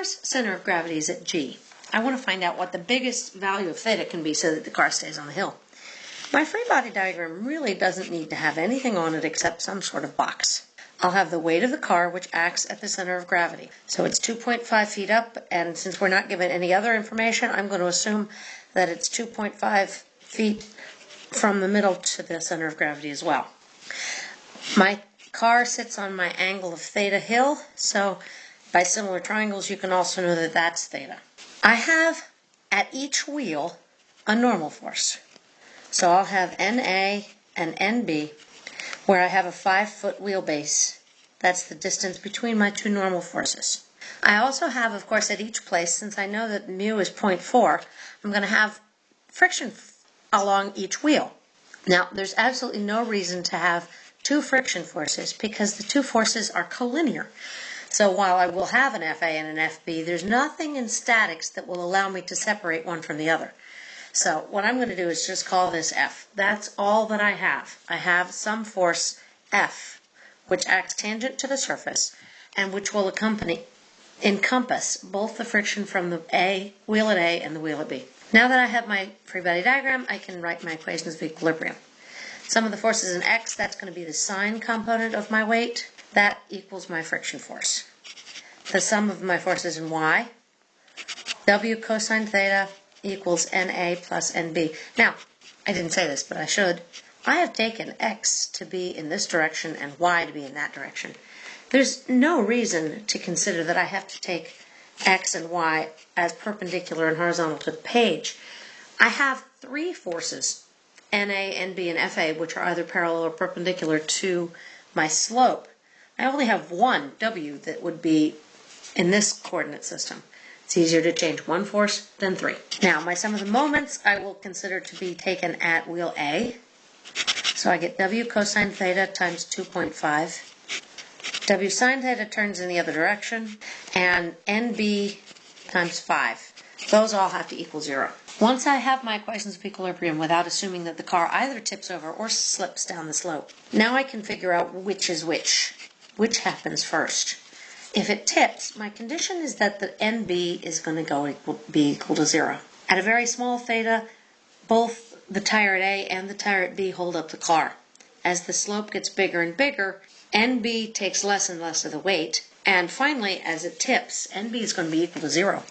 car's center of gravity is at g. I want to find out what the biggest value of theta can be so that the car stays on the hill. My free body diagram really doesn't need to have anything on it except some sort of box. I'll have the weight of the car, which acts at the center of gravity. So it's 2.5 feet up, and since we're not given any other information, I'm going to assume that it's 2.5 feet from the middle to the center of gravity as well. My car sits on my angle of theta hill, so by similar triangles you can also know that that's theta. I have at each wheel a normal force. So I'll have NA and NB where I have a 5 foot wheelbase. That's the distance between my two normal forces. I also have, of course, at each place, since I know that mu is 0.4, I'm going to have friction along each wheel. Now, there's absolutely no reason to have two friction forces because the two forces are collinear. So while I will have an FA and an FB, there's nothing in statics that will allow me to separate one from the other. So what I'm going to do is just call this F. That's all that I have. I have some force F, which acts tangent to the surface and which will accompany encompass both the friction from the A wheel at A and the wheel at B. Now that I have my free body diagram, I can write my equations of equilibrium. Sum of the forces in x, that's going to be the sine component of my weight. That equals my friction force. The sum of my forces in y, w cosine theta equals na plus nb. Now, I didn't say this, but I should. I have taken x to be in this direction and y to be in that direction. There's no reason to consider that I have to take x and y as perpendicular and horizontal to the page. I have three forces NA, NB, and FA, which are either parallel or perpendicular to my slope. I only have one W that would be in this coordinate system. It's easier to change one force than three. Now, my sum of the moments I will consider to be taken at wheel A. So I get W cosine theta times 2.5. W sine theta turns in the other direction. And NB times 5. Those all have to equal zero. Once I have my equations of equilibrium without assuming that the car either tips over or slips down the slope, now I can figure out which is which, which happens first. If it tips, my condition is that the NB is going to go equal, be equal to zero. At a very small theta, both the tire at A and the tire at B hold up the car. As the slope gets bigger and bigger, NB takes less and less of the weight, and finally, as it tips, NB is going to be equal to zero.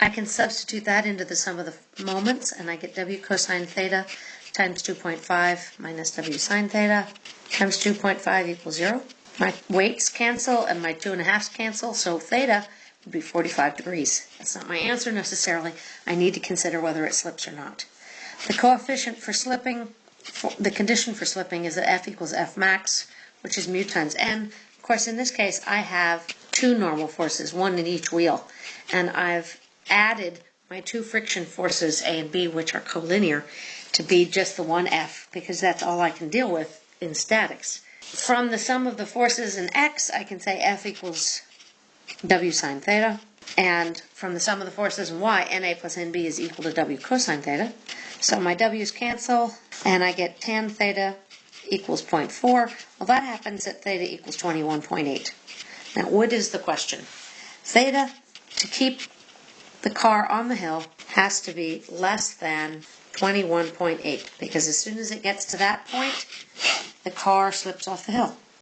I can substitute that into the sum of the moments, and I get W cosine theta times 2.5 minus W sine theta times 2.5 equals 0. My weights cancel and my 2 and a halfs cancel, so theta would be 45 degrees. That's not my answer necessarily. I need to consider whether it slips or not. The coefficient for slipping, for, the condition for slipping is that F equals F max, which is mu times N. Of course, in this case, I have two normal forces, one in each wheel, and I've added my two friction forces, A and B, which are collinear, to be just the one F, because that's all I can deal with in statics. From the sum of the forces in X, I can say F equals W sine theta. And from the sum of the forces in Y, NA plus NB is equal to W cosine theta. So my W's cancel, and I get tan theta equals 0.4. Well, that happens at theta equals 21.8. Now, what is the question? Theta, to keep the car on the hill has to be less than 21.8 because as soon as it gets to that point, the car slips off the hill.